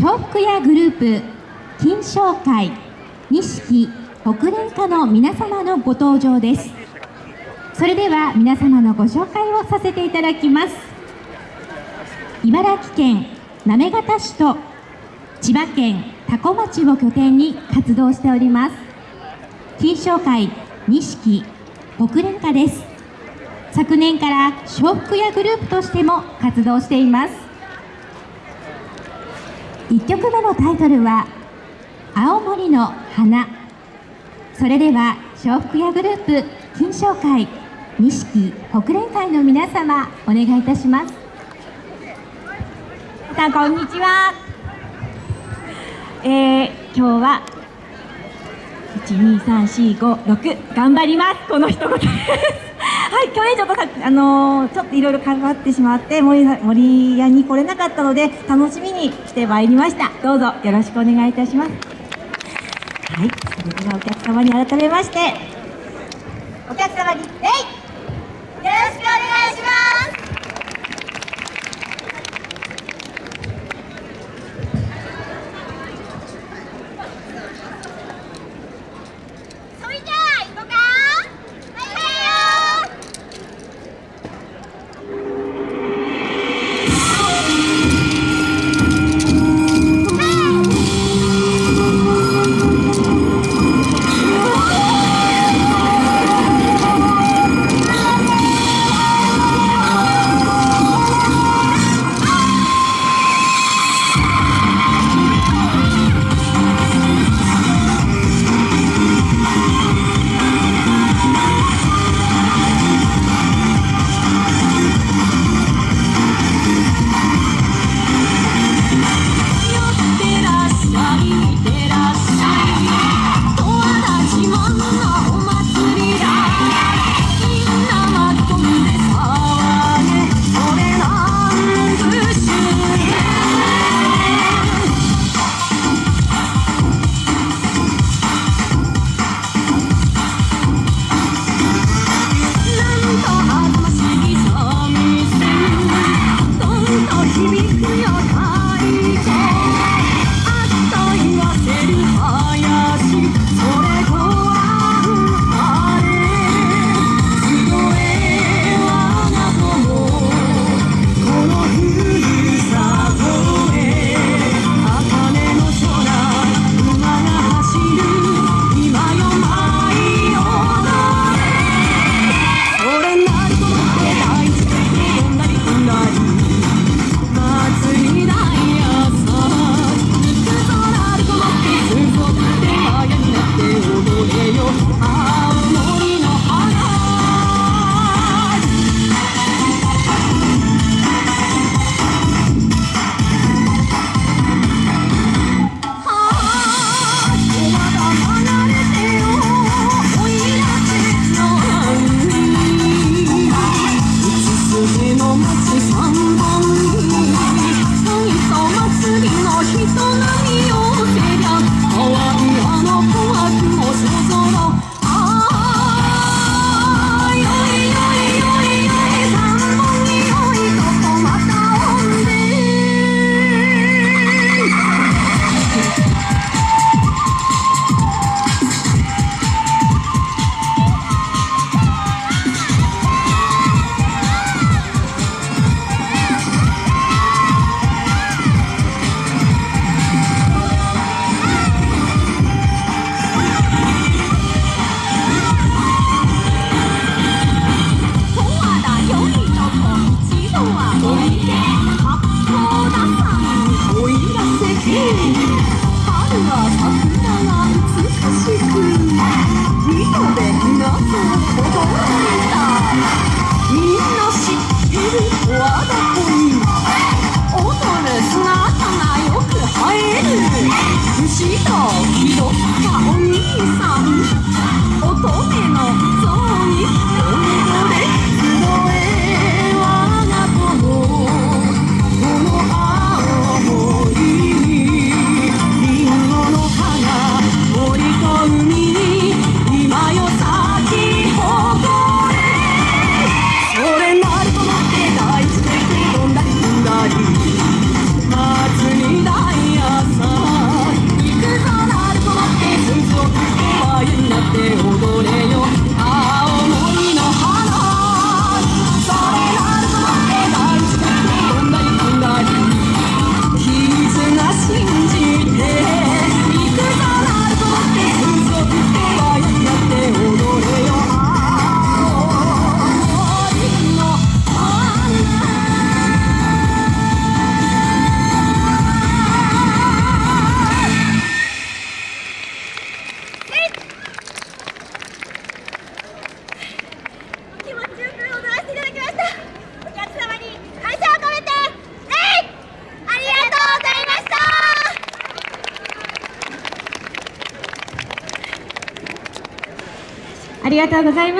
笑福屋グループ金賞会錦北連歌の皆様のご登場です。それでは皆様のご紹介をさせていただきます。茨城県行方市と千葉県多古町を拠点に活動しております。金賞会錦北連歌です。昨年から笑福屋グループとしても活動しています。1曲目のタイトルは「青森の花」それでは笑福屋グループ金賞会錦北連会の皆様お願いいたします。さんこんにちは。えー、今日は12345頑張ります。この一言です。はい去年ちょっとさあのー、ちょっといろいろ関わってしまって森森屋に来れなかったので楽しみに来てまいりました。どうぞよろしくお願いいたします。はいそれではお客様に改めましてお客様に礼よよく映える。牛と気どったお兄さん。ありがとうございます。